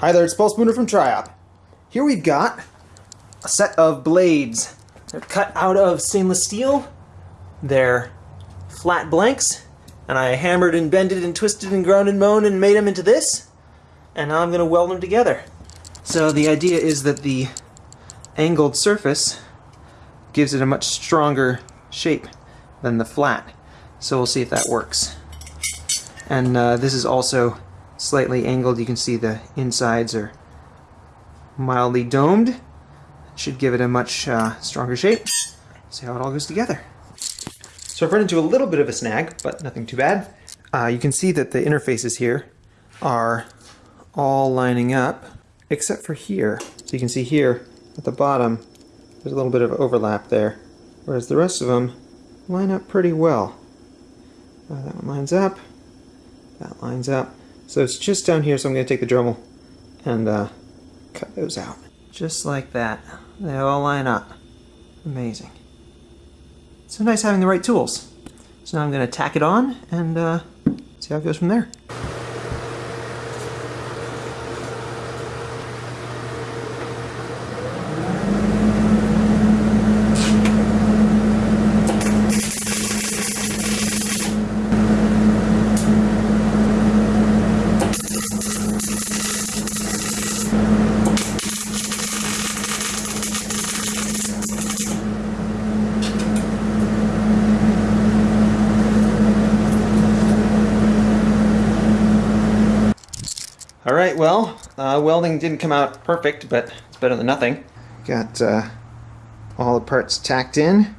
Hi there, it's Paul Spooner from Triop. Here we've got a set of blades. They're cut out of stainless steel. They're flat blanks. And I hammered and bended and twisted and ground and moaned and made them into this. And now I'm going to weld them together. So the idea is that the angled surface gives it a much stronger shape than the flat. So we'll see if that works. And uh, this is also slightly angled. You can see the insides are mildly domed. Should give it a much uh, stronger shape. See how it all goes together. So I've run into a little bit of a snag, but nothing too bad. Uh, you can see that the interfaces here are all lining up, except for here. So you can see here at the bottom, there's a little bit of overlap there, whereas the rest of them line up pretty well. Uh, that one lines up, that lines up. So it's just down here, so I'm going to take the Dremel and uh, cut those out. Just like that. They all line up. Amazing. So nice having the right tools. So now I'm going to tack it on and uh, see how it goes from there. All right, well, uh, welding didn't come out perfect, but it's better than nothing. Got uh, all the parts tacked in.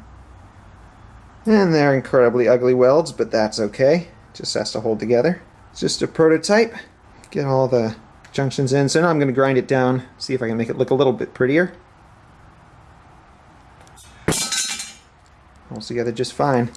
And they're incredibly ugly welds, but that's okay. Just has to hold together. It's just a prototype. Get all the junctions in. So now I'm going to grind it down, see if I can make it look a little bit prettier. Holds together just fine.